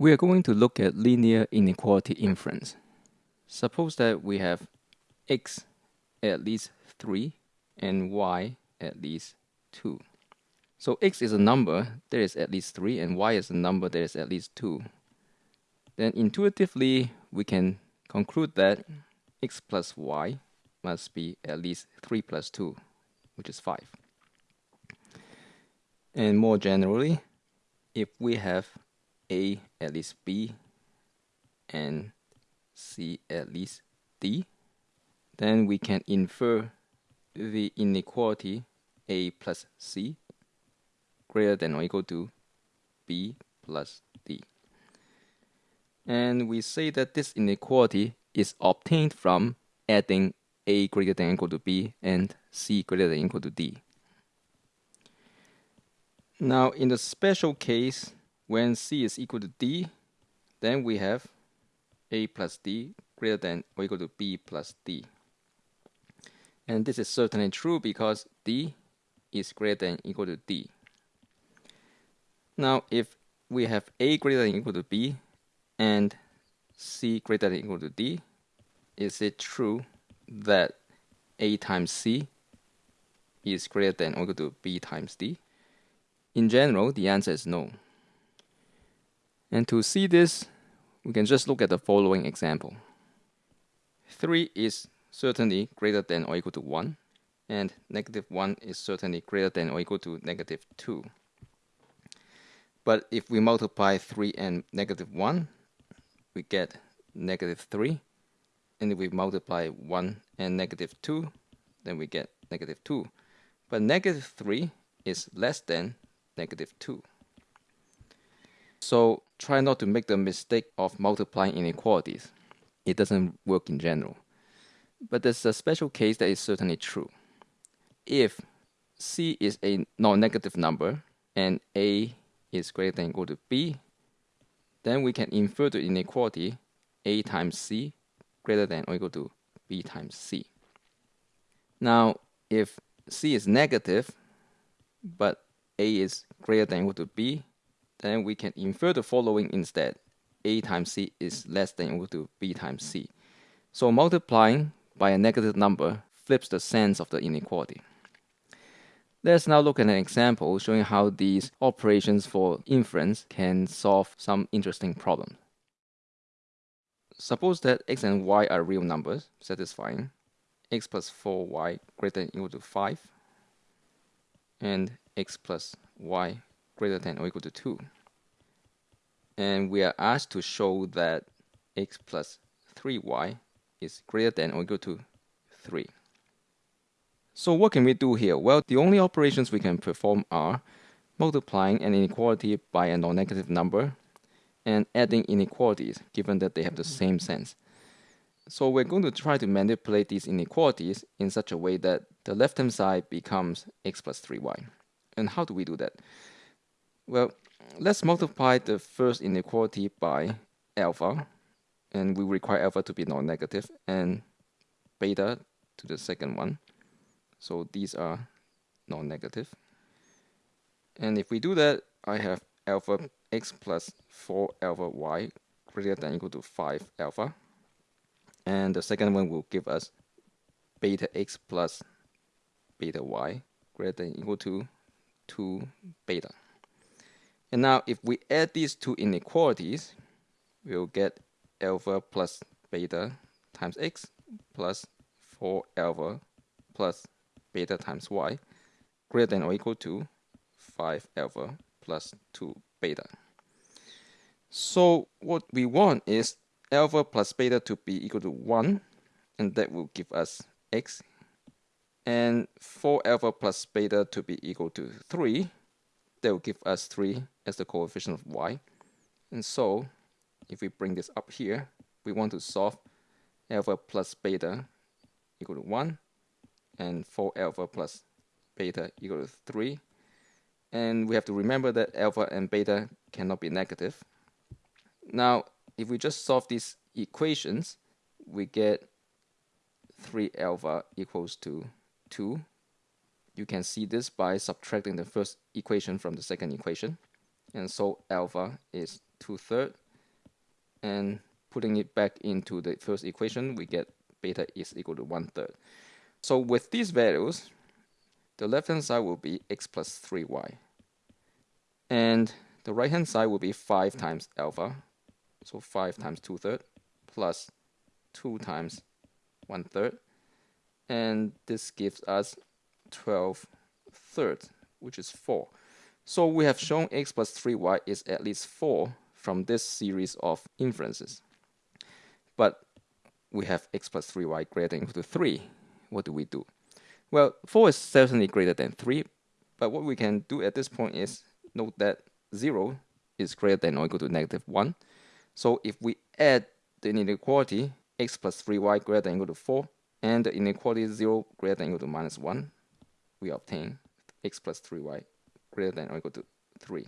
We are going to look at linear inequality inference. Suppose that we have x at least 3 and y at least 2. So x is a number that is at least 3 and y is a number that is at least 2. Then intuitively we can conclude that x plus y must be at least 3 plus 2, which is 5. And more generally, if we have a at least b and c at least d, then we can infer the inequality a plus c greater than or equal to b plus d. And we say that this inequality is obtained from adding a greater than or equal to b and c greater than or equal to d. Now in the special case when c is equal to d, then we have a plus d greater than or equal to b plus d. And this is certainly true because d is greater than or equal to d. Now if we have a greater than or equal to b and c greater than or equal to d, is it true that a times c is greater than or equal to b times d? In general, the answer is no. And to see this, we can just look at the following example. 3 is certainly greater than or equal to 1, and negative 1 is certainly greater than or equal to negative 2. But if we multiply 3 and negative 1, we get negative 3. And if we multiply 1 and negative 2, then we get negative 2. But negative 3 is less than negative 2. So try not to make the mistake of multiplying inequalities. It doesn't work in general. But there's a special case that is certainly true. If c is a non-negative number and a is greater than or equal to b, then we can infer the inequality a times c greater than or equal to b times c. Now, if c is negative, but a is greater than or equal to b, then we can infer the following instead. a times c is less than or equal to b times c. So multiplying by a negative number flips the sense of the inequality. Let's now look at an example showing how these operations for inference can solve some interesting problems. Suppose that x and y are real numbers, satisfying x plus 4y greater than or equal to 5 and x plus y greater than or equal to 2. And we are asked to show that x plus 3y is greater than or equal to 3. So what can we do here? Well, the only operations we can perform are multiplying an inequality by a non-negative number and adding inequalities given that they have the same sense. So we're going to try to manipulate these inequalities in such a way that the left-hand side becomes x plus 3y. And how do we do that? Well, let's multiply the first inequality by alpha, and we require alpha to be non-negative, and beta to the second one. So these are non-negative. And if we do that, I have alpha x plus 4 alpha y greater than equal to 5 alpha. And the second one will give us beta x plus beta y greater than equal to 2 beta. And now if we add these two inequalities, we'll get alpha plus beta times x plus 4 alpha plus beta times y greater than or equal to 5 alpha plus 2 beta. So what we want is alpha plus beta to be equal to 1 and that will give us x and 4 alpha plus beta to be equal to 3 that will give us 3 as the coefficient of y. And so, if we bring this up here, we want to solve alpha plus beta equal to 1 and 4 alpha plus beta equal to 3. And we have to remember that alpha and beta cannot be negative. Now, if we just solve these equations, we get 3 alpha equals to 2 you can see this by subtracting the first equation from the second equation. And so alpha is 2 thirds and putting it back into the first equation, we get beta is equal to one third. So with these values, the left hand side will be x plus 3y. And the right hand side will be 5 times alpha, so 5 times 2 thirds plus 2 times 1 third. And this gives us 12 third, which is 4. So we have shown x plus 3y is at least 4 from this series of inferences. But we have x plus 3y greater than equal to 3. What do we do? Well, 4 is certainly greater than 3, but what we can do at this point is note that 0 is greater than or equal to negative 1. So if we add the inequality x plus 3y greater than equal to 4 and the inequality 0 greater than equal to minus 1, we obtain x plus 3y greater than or equal to 3.